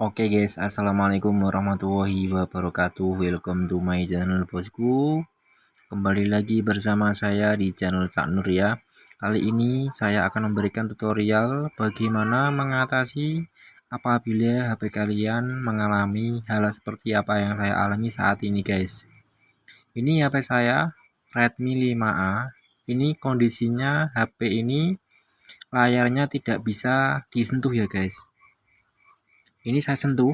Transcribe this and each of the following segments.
Oke okay guys, assalamualaikum warahmatullahi wabarakatuh. Welcome to my channel bosku. Kembali lagi bersama saya di channel Cak Nur ya. Kali ini saya akan memberikan tutorial bagaimana mengatasi apabila HP kalian mengalami hal seperti apa yang saya alami saat ini guys. Ini HP saya Redmi 5A. Ini kondisinya HP ini layarnya tidak bisa disentuh ya guys ini saya sentuh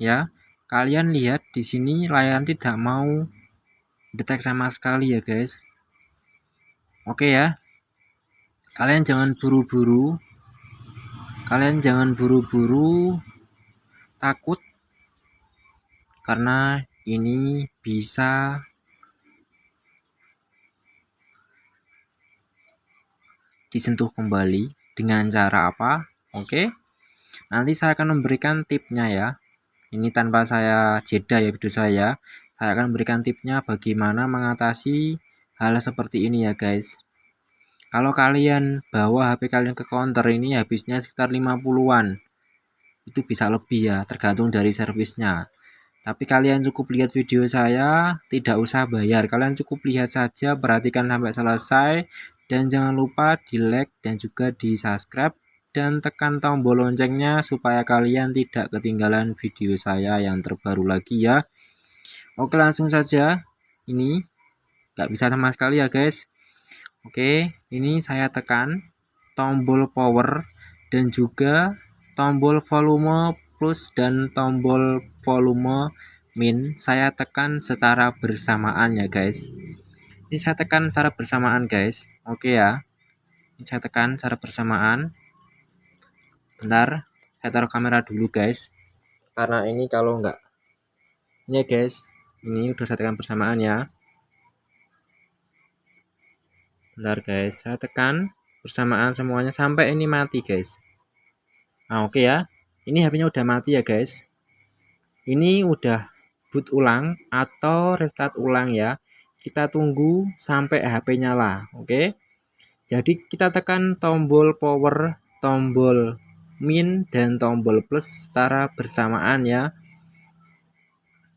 ya. Kalian lihat di sini layar tidak mau detek sama sekali ya guys. Oke ya. Kalian jangan buru-buru. Kalian jangan buru-buru. Takut. Karena ini bisa disentuh kembali dengan cara apa? Oke Nanti saya akan memberikan tipnya ya. Ini tanpa saya jeda ya video saya. Saya akan memberikan tipnya bagaimana mengatasi hal seperti ini ya guys. Kalau kalian bawa HP kalian ke counter ini habisnya sekitar 50-an. Itu bisa lebih ya, tergantung dari servisnya. Tapi kalian cukup lihat video saya, tidak usah bayar. Kalian cukup lihat saja, perhatikan sampai selesai. Dan jangan lupa di like dan juga di subscribe dan tekan tombol loncengnya supaya kalian tidak ketinggalan video saya yang terbaru lagi ya. Oke langsung saja. Ini nggak bisa sama sekali ya guys. Oke ini saya tekan tombol power dan juga tombol volume plus dan tombol volume min. Saya tekan secara bersamaan ya guys. Ini saya tekan secara bersamaan guys. Oke ya. Ini saya tekan secara bersamaan bentar saya taruh kamera dulu guys. Karena ini kalau enggak ini ya guys ini udah saya tekan bersamaan ya. Bentar guys saya tekan bersamaan semuanya sampai ini mati guys. Nah oke okay ya. Ini HP nya udah mati ya guys. Ini udah boot ulang atau restart ulang ya. Kita tunggu sampai HP nyala oke? Okay? jadi kita tekan tombol power tombol min dan tombol plus secara bersamaan ya.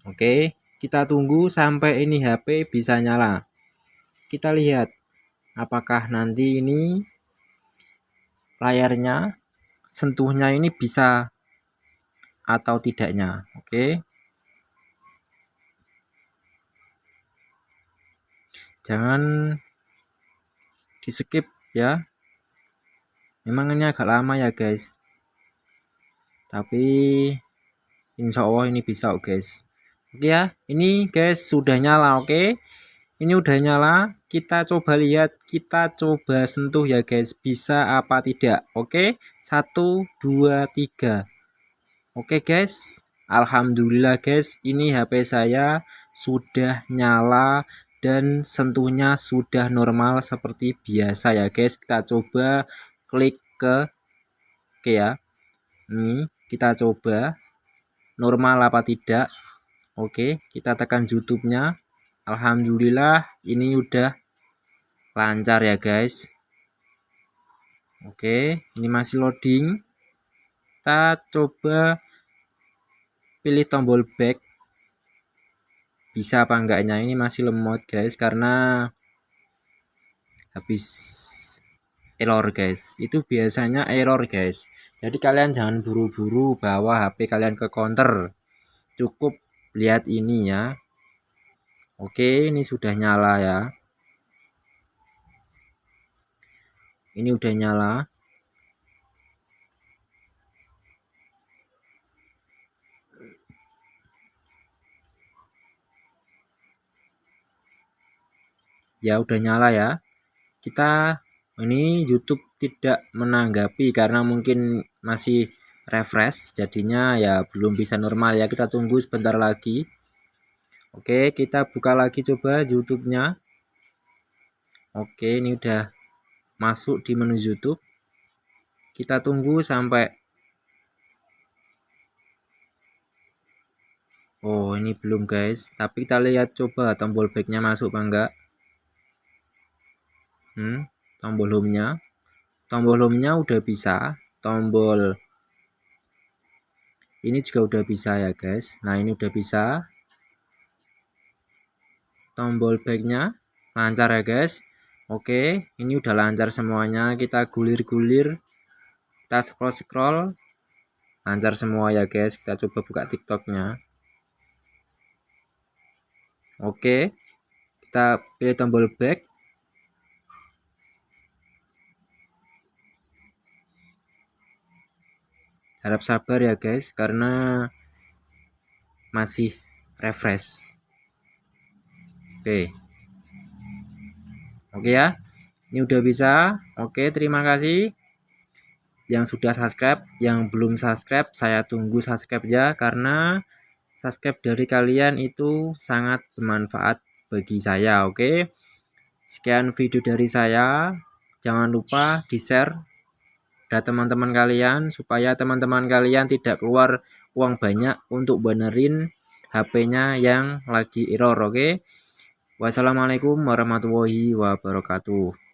Oke kita tunggu sampai ini HP bisa nyala. Kita lihat apakah nanti ini layarnya sentuhnya ini bisa atau tidaknya. Oke. Jangan di skip ya. Memang ini agak lama ya guys tapi insya Allah ini bisa oh guys. Oke ya ini guys sudah nyala oke? Ini udah nyala kita coba lihat kita coba sentuh ya guys bisa apa tidak oke? Satu dua tiga. Oke guys. Alhamdulillah guys ini HP saya sudah nyala dan sentuhnya sudah normal seperti biasa ya guys. Kita coba klik ke oke ya. Ini kita coba. Normal apa tidak? Oke kita tekan YouTube-nya. Alhamdulillah ini udah lancar ya guys. Oke ini masih loading. Kita coba pilih tombol back. Bisa apa enggaknya? Ini masih lemot guys karena habis error guys. Itu biasanya error guys. Jadi kalian jangan buru-buru bawa HP kalian ke counter. Cukup lihat ini ya. Oke ini sudah nyala ya. Ini udah nyala. Ya udah nyala ya. Kita ini YouTube tidak menanggapi karena mungkin masih refresh jadinya ya belum bisa normal ya. Kita tunggu sebentar lagi. Oke kita buka lagi coba YouTube-nya. Oke ini udah masuk di menu YouTube. Kita tunggu sampai Oh ini belum guys. Tapi kita lihat coba tombol backnya masuk apa enggak. Hmm tombol home-nya. Tombol home-nya udah bisa. Tombol ini juga udah bisa ya guys. Nah ini udah bisa. Tombol backnya lancar ya guys. Oke ini udah lancar semuanya. Kita gulir-gulir kita scroll-scroll lancar semua ya guys. Kita coba buka tiktoknya. Oke kita pilih tombol back harap sabar ya guys karena masih refresh. Oke. Oke ya. Ini udah bisa. Oke terima kasih. Yang sudah subscribe yang belum subscribe saya tunggu subscribe ya karena subscribe dari kalian itu sangat bermanfaat bagi saya oke? Sekian video dari saya. Jangan lupa di share ada teman-teman kalian supaya teman-teman kalian tidak keluar uang banyak untuk benerin HP-nya yang lagi error oke okay? wassalamualaikum warahmatullahi wabarakatuh